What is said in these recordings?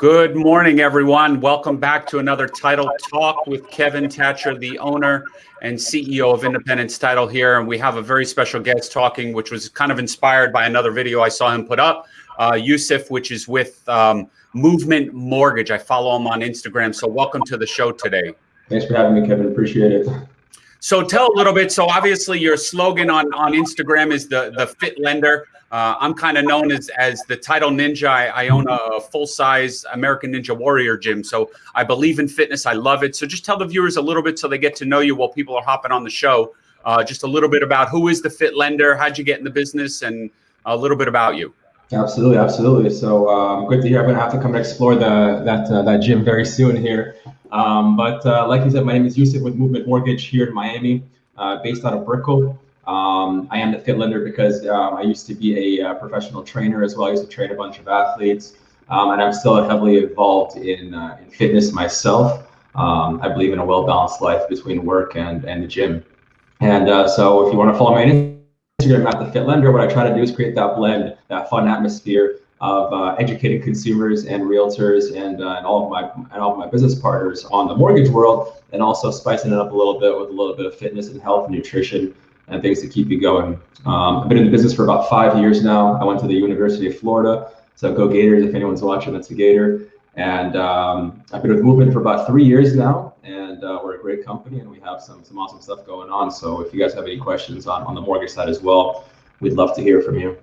Good morning, everyone. Welcome back to another Title Talk with Kevin Thatcher, the owner and CEO of Independence Title here. And we have a very special guest talking, which was kind of inspired by another video I saw him put up, uh, Yusuf, which is with um, Movement Mortgage. I follow him on Instagram. So welcome to the show today. Thanks for having me, Kevin. Appreciate it. So tell a little bit. So obviously your slogan on, on Instagram is the, the fit lender. Uh, I'm kind of known as, as the title ninja. I, I own a full size American Ninja Warrior gym. So I believe in fitness. I love it. So just tell the viewers a little bit so they get to know you while people are hopping on the show. Uh, just a little bit about who is the fit lender, how'd you get in the business, and a little bit about you. Absolutely, absolutely. So um, good to hear. I'm gonna have to come and explore the that uh, that gym very soon here. Um, but uh, like you said, my name is Yusuf with Movement Mortgage here in Miami, uh, based out of Brickell. Um, I am the fit lender because um, I used to be a, uh, professional trainer as well. I used to train a bunch of athletes, um, and I'm still heavily involved in, uh, in fitness myself. Um, I believe in a well-balanced life between work and, and the gym. And uh, so if you want to follow my Instagram at the fit lender, what I try to do is create that blend, that fun atmosphere of uh, educating consumers and realtors and, uh, and all of my and all of my business partners on the mortgage world, and also spicing it up a little bit with a little bit of fitness and health and nutrition and things to keep you going. Um, I've been in the business for about five years now. I went to the University of Florida, so go Gators if anyone's watching that's a Gator. And um, I've been with Movement for about three years now, and uh, we're a great company, and we have some some awesome stuff going on. So if you guys have any questions on on the mortgage side as well, we'd love to hear from you.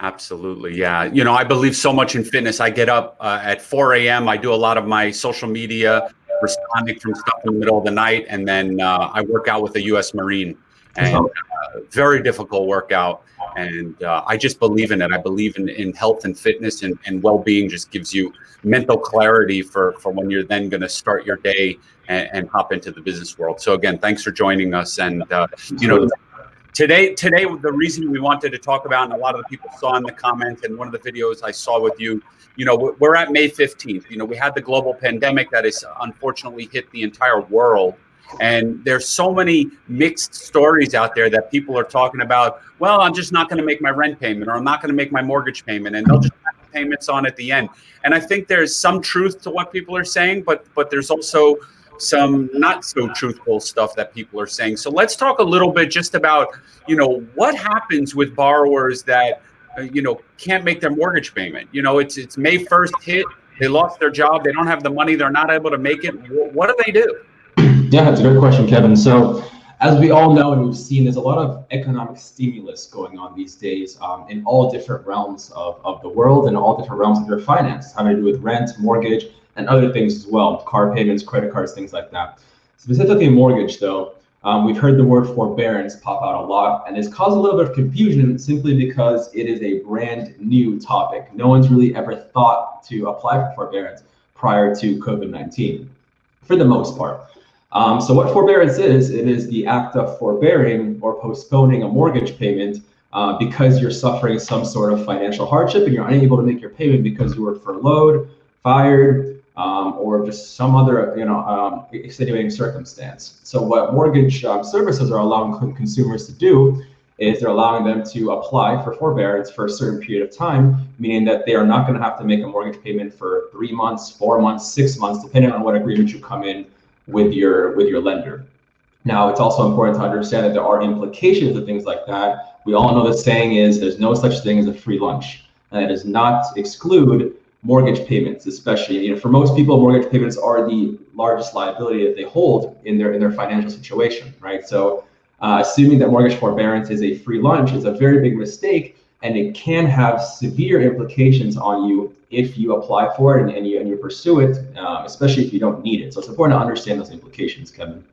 Absolutely. Yeah. You know, I believe so much in fitness. I get up uh, at 4 a.m. I do a lot of my social media, responding from stuff in the middle of the night. And then uh, I work out with a U.S. Marine and uh, very difficult workout. And uh, I just believe in it. I believe in, in health and fitness and, and well-being just gives you mental clarity for, for when you're then going to start your day and, and, hop into the business world. So again, thanks for joining us. And, uh, you know, today, today, the reason we wanted to talk about, and a lot of the people saw in the comments and one of the videos I saw with you, you know, we're at May 15th. You know, we had the global pandemic that has unfortunately hit the entire world. And there's so many mixed stories out there that people are talking about. Well, I'm just not going to make my rent payment, or I'm not going to make my mortgage payment, and they'll just have payments on at the end. And I think there's some truth to what people are saying, but but there's also some not so truthful stuff that people are saying. So let's talk a little bit just about you know what happens with borrowers that you know can't make their mortgage payment. You know, it's it's May 1st hit. They lost their job. They don't have the money. They're not able to make it. What do they do? Yeah, it's a great question, Kevin. So as we all know and we've seen, there's a lot of economic stimulus going on these days um, in all different realms of, of the world and all different realms of your finance, having to do with rent, mortgage, and other things as well, car payments, credit cards, things like that. Specifically mortgage though, um, we've heard the word forbearance pop out a lot and it's caused a little bit of confusion simply because it is a brand new topic. No one's really ever thought to apply for forbearance prior to COVID-19 for the most part. Um, so what forbearance is, it is the act of forbearing or postponing a mortgage payment uh, because you're suffering some sort of financial hardship and you're unable to make your payment because you were furloughed, fired, um, or just some other you know um, extenuating circumstance. So what mortgage um, services are allowing consumers to do is they're allowing them to apply for forbearance for a certain period of time, meaning that they are not going to have to make a mortgage payment for three months, four months, six months, depending on what agreement you come in with your with your lender. Now, it's also important to understand that there are implications of things like that. We all know the saying is there's no such thing as a free lunch, and that does not exclude mortgage payments, especially. You know, for most people, mortgage payments are the largest liability that they hold in their in their financial situation, right? So, uh, assuming that mortgage forbearance is a free lunch is a very big mistake, and it can have severe implications on you if you apply for it and, and you and you pursue it, um, especially if you don't need it. So it's important to understand those implications, Kevin.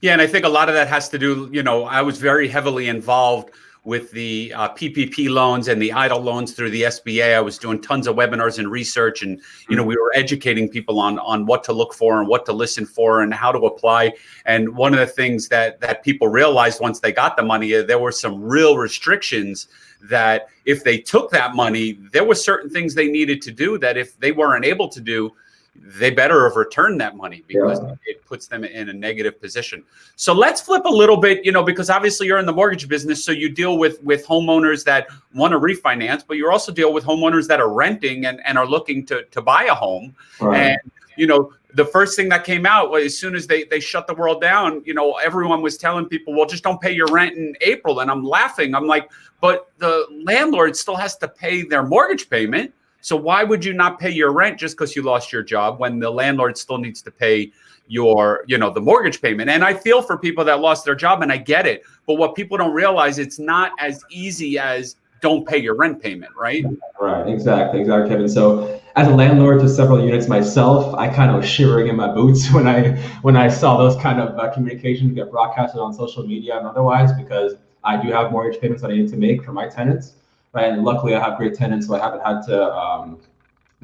Yeah, and I think a lot of that has to do. You know, I was very heavily involved with the uh, PPP loans and the EIDL loans through the SBA. I was doing tons of webinars and research, and you know we were educating people on on what to look for and what to listen for and how to apply. And one of the things that that people realized once they got the money, uh, there were some real restrictions that if they took that money, there were certain things they needed to do that if they weren't able to do, they better have returned that money because Yeah. it puts them in a negative position. So let's flip a little bit, you know, because obviously you're in the mortgage business, so you deal with with homeowners that want to refinance, but you also deal with homeowners that are renting and, and are looking to to buy a home. Right. And you know, the first thing that came out was as soon as they they shut the world down, you know, everyone was telling people, well, just don't pay your rent in April. And I'm laughing. I'm like, but the landlord still has to pay their mortgage payment. So why would you not pay your rent just because you lost your job when the landlord still needs to pay your, you know, the mortgage payment? And I feel for people that lost their job and I get it. But what people don't realize, it's not as easy as don't pay your rent payment, right? Right, exactly, exactly, Kevin. So, as a landlord to several units myself, I kind of was shivering in my boots when I when I saw those kind of uh, communications get broadcasted on social media and otherwise, because I do have mortgage payments that I need to make for my tenants? And luckily, I have great tenants, so I haven't had to um,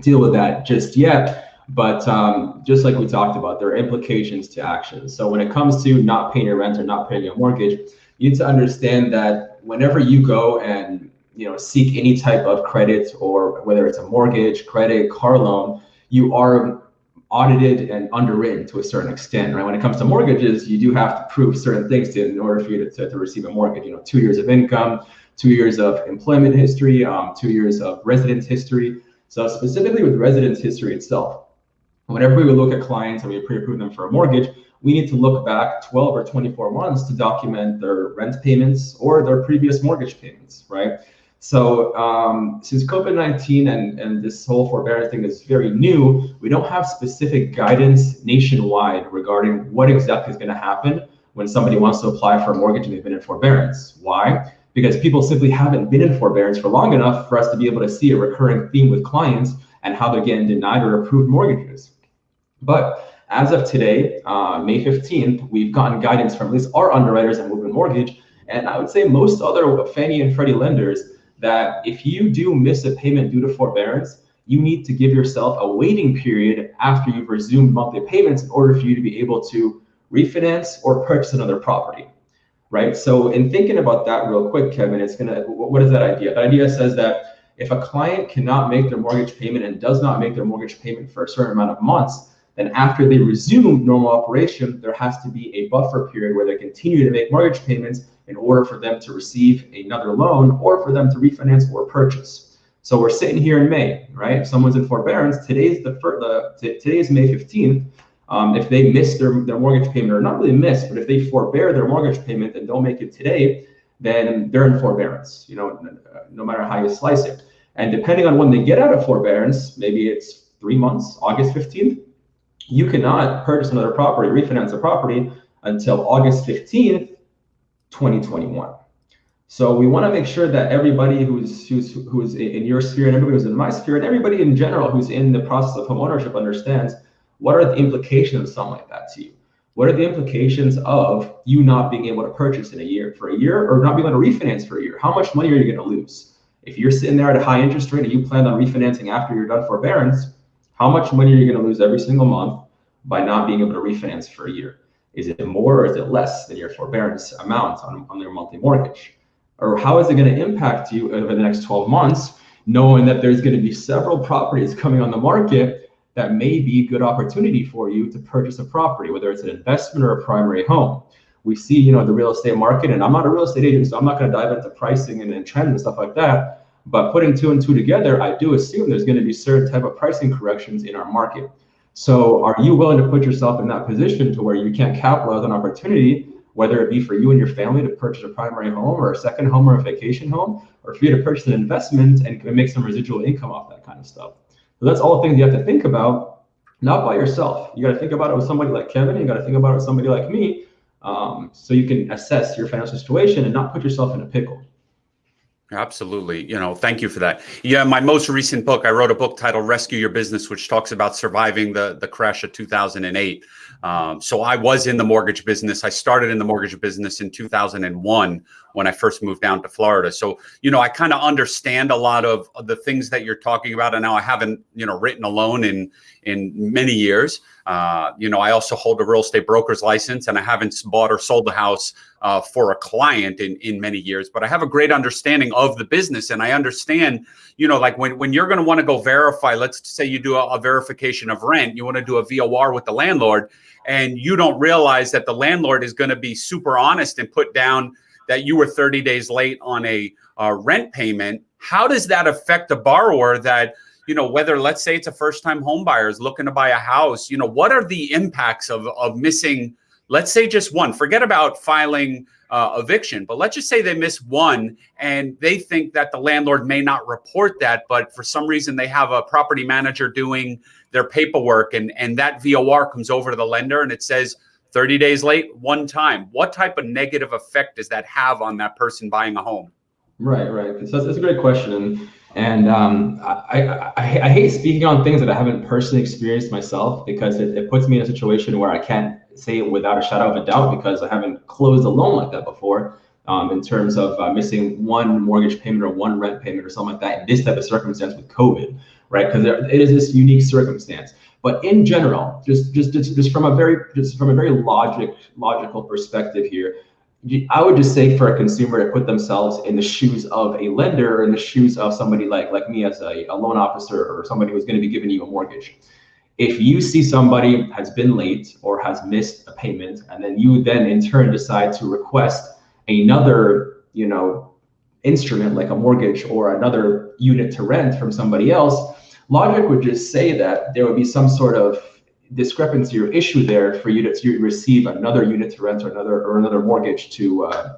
deal with that just yet. But um, just like we talked about, there are implications to actions. So when it comes to not paying your rent or not paying your mortgage, you need to understand that whenever you go and you know seek any type of credit or whether it's a mortgage credit car loan you are audited and underwritten to a certain extent right when it comes to mortgages you do have to prove certain things to, in order for you to, to, to receive a mortgage you know two years of income two years of employment history um, two years of residence history so specifically with residence history itself whenever we look at clients and we pre-approve them for a mortgage we need to look back 12 or 24 months to document their rent payments or their previous mortgage payments right so um, since COVID-19 and, and this whole forbearance thing is very new, we don't have specific guidance nationwide regarding what exactly is going to happen when somebody wants to apply for a mortgage and they've been in forbearance. Why? Because people simply haven't been in forbearance for long enough for us to be able to see a recurring theme with clients and how they're getting denied or approved mortgages. But as of today, uh, May 15th, we've gotten guidance from at least our underwriters at Movement Mortgage, and I would say most other Fannie and Freddie lenders that if you do miss a payment due to forbearance, you need to give yourself a waiting period after you've resumed monthly payments in order for you to be able to refinance or purchase another property, right? So in thinking about that real quick, Kevin, it's gonna, what is that idea? That idea says that if a client cannot make their mortgage payment and does not make their mortgage payment for a certain amount of months, then after they resume normal operation, there has to be a buffer period where they continue to make mortgage payments in order for them to receive another loan or for them to refinance or purchase. So we're sitting here in May, right? Someone's in forbearance, today's the, the t- today's May 15th. Um, if they miss their, their mortgage payment, or not really miss, but if they forbear their mortgage payment and don't make it today, then they're in forbearance, you know, no matter how you slice it. And depending on when they get out of forbearance, maybe it's three months, August 15th, you cannot purchase another property, refinance a property until August 15th, 2021. So we want to make sure that everybody who's who's who's in your sphere and everybody who's in my sphere and everybody in general who's in the process of homeownership understands what are the implications of something like that to you. What are the implications of you not being able to purchase in a year for a year or not being able to refinance for a year? How much money are you going to lose? If you're sitting there at a high interest rate and you plan on refinancing after you're done forbearance, how much money are you going to lose every single month by not being able to refinance for a year? Is it more or is it less than your forbearance amount on, on your monthly mortgage? Or how is it going to impact you over the next 12 months, knowing that there's going to be several properties coming on the market that may be a good opportunity for you to purchase a property, whether it's an investment or a primary home. We see, you know, the real estate market, and I'm not a real estate agent, so I'm not going to dive into pricing and, and trend and stuff like that. But putting two and two together, I do assume there's going to be certain type of pricing corrections in our market. So are you willing to put yourself in that position to where you can't capitalize on opportunity, whether it be for you and your family to purchase a primary home or a second home or a vacation home, or for you to purchase an investment and make some residual income off that kind of stuff? That's all the things you have to think about, not by yourself. You got to think about it with somebody like Kevin. You got to think about it with somebody like me, um, so you can assess your financial situation and not put yourself in a pickle. Absolutely. You know, thank you for that. Yeah, my most recent book, I wrote a book titled Rescue Your Business, which talks about surviving the, the crash of 2008. Um, so I was in the mortgage business. I started in the mortgage business in 2001 when I first moved down to Florida. So, you know, I kind of understand a lot of the things that you're talking about. And now I haven't, you know, written a loan in in many years. Uh, you know, I also hold a real estate broker's license and I haven't bought or sold a house uh, for a client in, in many years, but I have a great understanding of the business. And I understand, you know, like when, when you're going to want to go verify, let's say you do a, a verification of rent, you want to do a VOR with the landlord and you don't realize that the landlord is going to be super honest and put down that you were 30 days late on a uh, rent payment. How does that affect a borrower that, you know, whether let's say it's a first time home buyer is looking to buy a house, you know, what are the impacts of, of missing, let's say just one, forget about filing uh, eviction, but let's just say they miss one and they think that the landlord may not report that, but for some reason they have a property manager doing their paperwork and, and that VOR comes over to the lender and it says 30 days late one time. What type of negative effect does that have on that person buying a home? Right, right. So that's a great question. And um, I, I, I, hate speaking on things that I haven't personally experienced myself because it, it puts me in a situation where I can't say it without a shadow of a doubt because I haven't closed a loan like that before. Um, in terms of uh, missing one mortgage payment or one rent payment or something like that in this type of circumstance with COVID, right? Because it is this unique circumstance. But in general, just just just, just from a very just from a very logic logical perspective here, I would just say for a consumer to put themselves in the shoes of a lender or in the shoes of somebody like like me as a, a loan officer or somebody who's going to be giving you a mortgage. If you see somebody has been late or has missed a payment, and then you then in turn decide to request another, you know, instrument like a mortgage or another unit to rent from somebody else, logic would just say that there would be some sort of discrepancy or issue there for you to, receive another unit to rent or another or another mortgage to uh,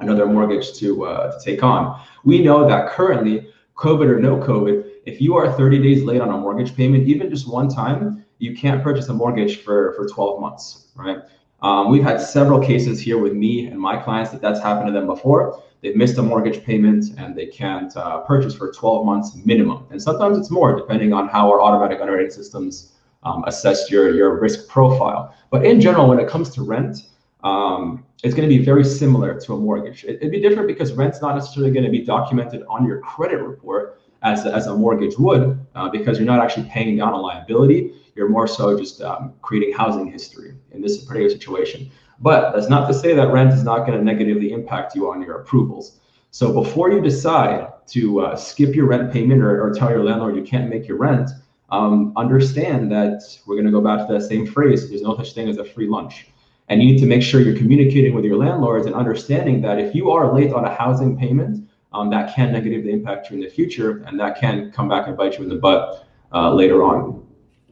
another mortgage to uh, to take on. We know that currently, COVID or no COVID, if you are 30 days late on a mortgage payment, even just one time, you can't purchase a mortgage for for 12 months, right? Um, we've had several cases here with me and my clients that that's happened to them before. They've missed a mortgage payment and they can't uh, purchase for 12 months minimum, and sometimes it's more depending on how our automatic underwriting systems um, assess your, your risk profile. But in general, when it comes to rent, um, it's going to be very similar to a mortgage. It, would be different because rent's not necessarily going to be documented on your credit report as, as a mortgage would, uh, because you're not actually paying down a liability. You're more so just um, creating housing history in this particular situation. But that's not to say that rent is not going to negatively impact you on your approvals. So before you decide to uh, skip your rent payment or, or tell your landlord you can't make your rent, um, understand that we're going to go back to that same phrase there's no such thing as a free lunch. And you need to make sure you're communicating with your landlords and understanding that if you are late on a housing payment, um, that can negatively impact you in the future and that can come back and bite you in the butt uh, later on.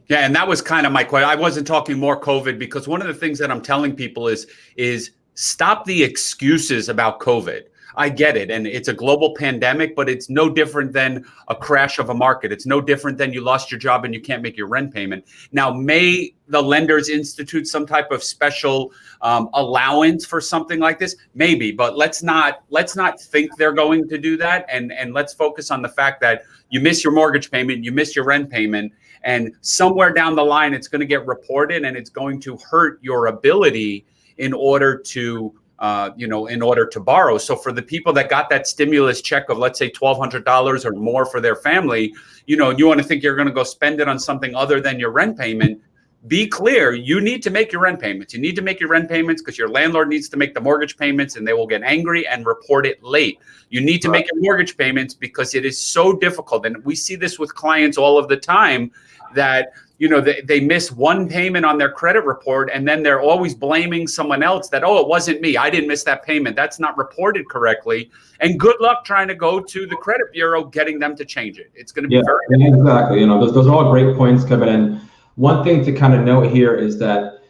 Yeah, and that was kind of my question. I wasn't talking more COVID because one of the things that I'm telling people is is stop the excuses about COVID. I get it. And it's a global pandemic, but it's no different than a crash of a market. It's no different than you lost your job and you can't make your rent payment. Now, may the lenders institute some type of special um, allowance for something like this? Maybe, but let's not let's not think they're going to do that. And and let's focus on the fact that you miss your mortgage payment, you miss your rent payment, and somewhere down the line, it's going to get reported and it's going to hurt your ability in order to uh, you know, in order to borrow. So for the people that got that stimulus check of let's say twelve hundred dollars or more for their family, you know, you want to think you're going to go spend it on something other than your rent payment. Be clear, you need to make your rent payments. You need to make your rent payments because your landlord needs to make the mortgage payments and they will get angry and report it late. You need to right. make your mortgage payments because it is so difficult. And we see this with clients all of the time that you know they, they miss one payment on their credit report and then they're always blaming someone else that oh it wasn't me. I didn't miss that payment. That's not reported correctly. And good luck trying to go to the credit bureau getting them to change it. It's going to be yeah, very exactly. You know those, those are all great points kevin. And one thing to kind of note here is that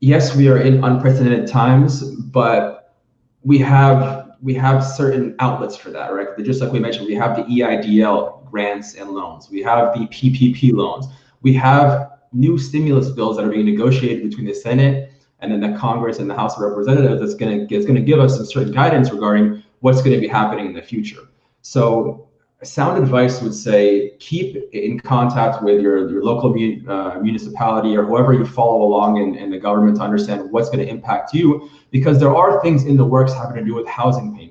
yes we are in unprecedented times but we have we have certain outlets for that right? Just like we mentioned we have the eidl grants and loans. We have the ppp loans we have new stimulus bills that are being negotiated between the Senate and then the Congress and the House of Representatives that's going to is going to give us some certain guidance regarding what's going to be happening in the future. So sound advice would say keep in contact with your, your local uh, municipality or whoever you follow along in, in the government to understand what's going to impact you because there are things in the works having to do with housing payments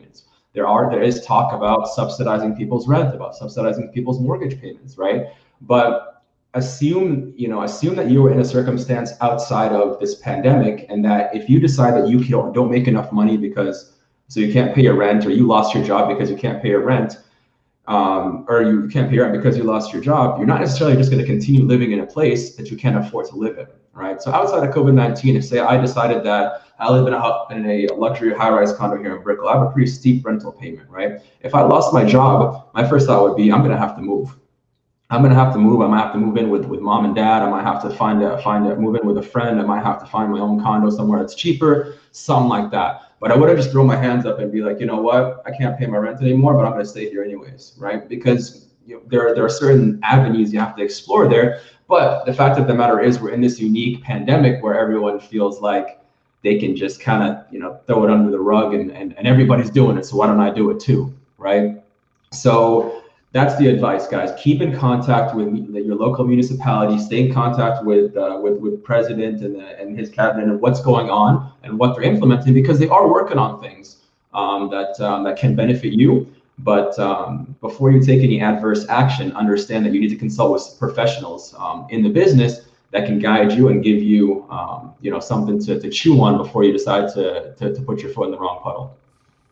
there are there is talk about subsidizing people's rent, about subsidizing people's mortgage payments, right? But assume you know assume that you were in a circumstance outside of this pandemic, and that if you decide that you don't don't make enough money because so you can't pay your rent, or you lost your job because you can't pay your rent, um, or you can't pay your rent because you lost your job, you're not necessarily just going to continue living in a place that you can't afford to live in, right? So outside of COVID-19, if say I decided that I live in a, in a luxury high-rise condo here in Brickell, I have a pretty steep rental payment, right? If I lost my job, my first thought would be I'm going to have to move. I'm gonna have to move. I might have to move in with, with mom and dad. I might have to find a find a move in with a friend. I might have to find my own condo somewhere that's cheaper, something like that. But I wouldn't just throw my hands up and be like, you know what, I can't pay my rent anymore, but I'm to stay here anyways, right? Because you know, there, there are certain avenues you have to explore there. But the fact of the matter is, we're in this unique pandemic where everyone feels like they can just kind of, you know, throw it under the rug and, and, and everybody's doing it. So why don't I do it too, right? So that's the advice, guys. Keep in contact with your local municipality. Stay in contact with uh, with with president and, uh, and his cabinet and what's going on and what they're implementing because they are working on things um, that um, that can benefit you. But um, before you take any adverse action, understand that you need to consult with professionals um, in the business that can guide you and give you um, you know something to, to chew on before you decide to, to to put your foot in the wrong puddle.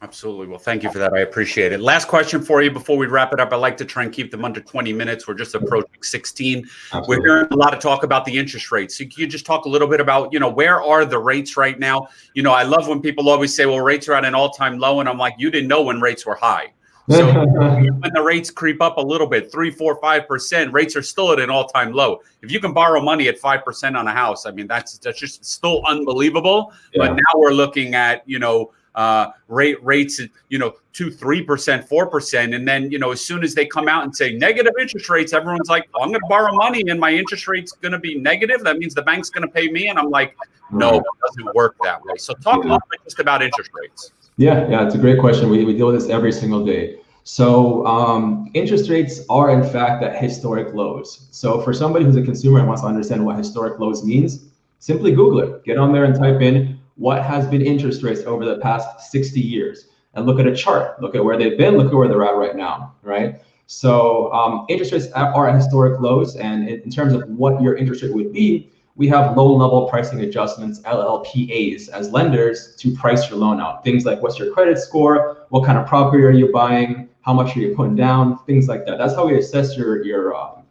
Absolutely. Well, thank you for that. I appreciate it. Last question for you before we wrap it up. I like to try and keep them under 20 minutes. We're just approaching 16. Absolutely. We're hearing a lot of talk about the interest rates. So can you just talk a little bit about, you know, where are the rates right now? You know, I love when people always say, well, rates are at an all-time low. And I'm like, you didn't know when rates were high. So when the rates creep up a little bit, three, four, five percent, rates are still at an all-time low. If you can borrow money at five percent on a house, I mean that's that's just still unbelievable. Yeah. But now we're looking at you know uh, rate rates, you know, two, three percent, four percent, and then you know, as soon as they come out and say negative interest rates, everyone's like, oh, "I'm going to borrow money, and my interest rate's going to be negative. That means the bank's going to pay me." And I'm like, "No, it doesn't work that way." So, talk yeah. a little bit just about interest rates. Yeah, yeah, it's a great question. We we deal with this every single day. So um, interest rates are in fact at historic lows. So for somebody who's a consumer and wants to understand what historic lows means, simply Google it. Get on there and type in what has been interest rates over the past 60 years. And look at a chart. Look at where they've been. Look at where they're at right now right? So um, interest rates are at historic lows. And in, terms of what your interest rate would be we have low level pricing adjustments llpas as lenders to price your loan out. Things like what's your credit score? What kind of property are you buying? How much are you putting down? Things like that. That's how we assess your your uh,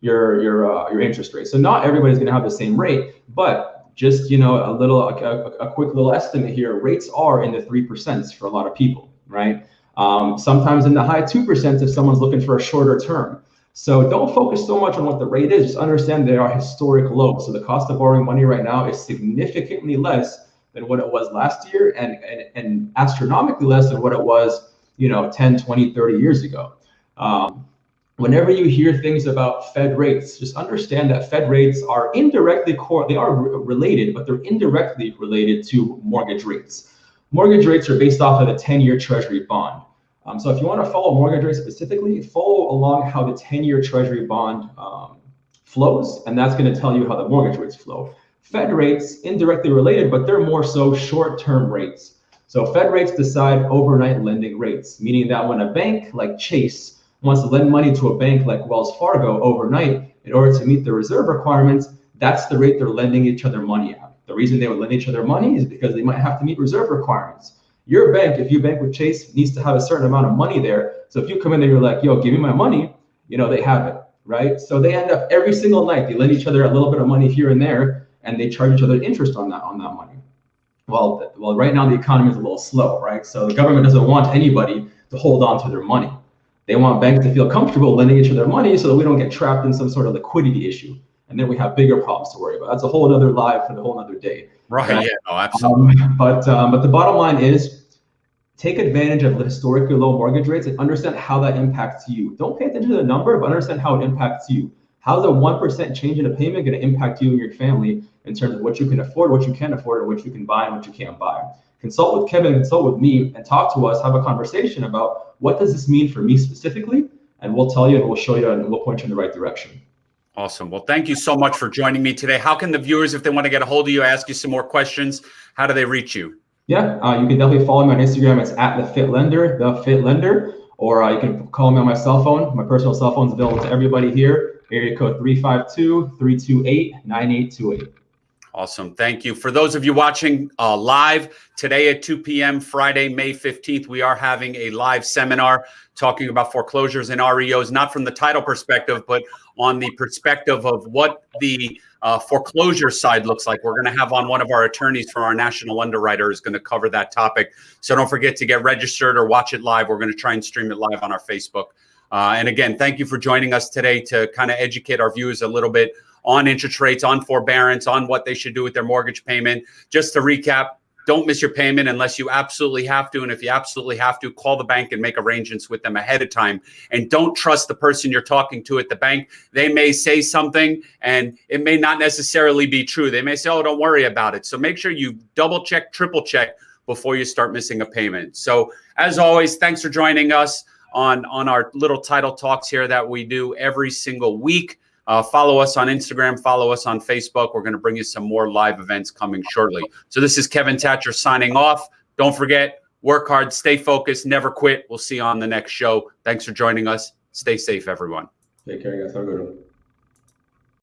your your uh, your interest rate. So not everybody's going to have the same rate but just you know a little a, a, quick little estimate here. Rates are in the three percent for a lot of people right? Um, sometimes in the high two percent if someone's looking for a shorter term. So don't focus so much on what the rate is. Just understand they are historic low so the cost of borrowing money right now is significantly less than what it was last year and and, and astronomically less than what it was you know 10 20 30 years ago. Um, whenever you hear things about Fed rates, just understand that Fed rates are indirectly core, they are related, but they're indirectly related to mortgage rates. Mortgage rates are based off of the 10-year treasury bond. Um, so if you want to follow mortgage rates specifically, follow along how the 10-year treasury bond um, flows, and that's going to tell you how the mortgage rates flow. Fed rates, indirectly related, but they're more so short-term rates. So Fed rates decide overnight lending rates, meaning that when a bank like Chase wants to lend money to a bank like Wells Fargo overnight in order to meet the reserve requirements, that's the rate they're lending each other money at. The reason they would lend each other money is because they might have to meet reserve requirements. Your bank, if you bank with Chase, needs to have a certain amount of money there. So if you come in there, you're like, yo, give me my money, you know, they have it, right? So they end up every single night, they lend each other a little bit of money here and there, and they charge each other interest on that on that money. Well, well, right now the economy is a little slow, right? So the government doesn't want anybody to hold on to their money. They want banks to feel comfortable lending each other money so that we don't get trapped in some sort of liquidity issue. And then we have bigger problems to worry about. That's a whole other live for the whole other day. Right. right? Yeah. No, absolutely. Um, but um, but the bottom line is take advantage of the historically low mortgage rates and understand how that impacts you. Don't pay attention to the number, but understand how it impacts you. How's a one percent change in a payment going to impact you and your family in terms of what you can afford, what you can't afford, and what you can buy and what you can't buy? Consult with Kevin, consult with me, and talk to us. Have a conversation about what does this mean for me specifically? And we'll tell you and we'll show you and we'll point you in the right direction. Awesome. Well, thank you so much for joining me today. How can the viewers, if they want to get a hold of you, ask you some more questions, how do they reach you? Yeah, uh, you can definitely follow me on Instagram. It's at the Fit Lender, the Fit Lender, or uh, you can call me on my cell phone. My personal cell phone is available to everybody here. Area code 352-328-9828. Awesome. Thank you. For those of you watching uh, live today at 2 p.m., Friday, May 15th, we are having a live seminar talking about foreclosures and REOs, not from the title perspective, but on the perspective of what the uh, foreclosure side looks like. We're going to have on one of our attorneys from our national underwriter is going to cover that topic. So don't forget to get registered or watch it live. We're going to try and stream it live on our Facebook. Uh, and again, thank you for joining us today to kind of educate our viewers a little bit on interest rates, on forbearance, on what they should do with their mortgage payment. Just to recap, don't miss your payment unless you absolutely have to. And if you absolutely have to, call the bank and make arrangements with them ahead of time. And don't trust the person you're talking to at the bank. They may say something and it may not necessarily be true. They may say, oh, don't worry about it. So make sure you double check, triple check before you start missing a payment. So as always, thanks for joining us on, on our little title talks here that we do every single week. Uh, follow us on Instagram, follow us on Facebook. We're going to bring you some more live events coming shortly. So this is Kevin Thatcher signing off. Don't forget, work hard, stay focused, never quit. We'll see you on the next show. Thanks for joining us. Stay safe, everyone. Take care, guys. Have a good one.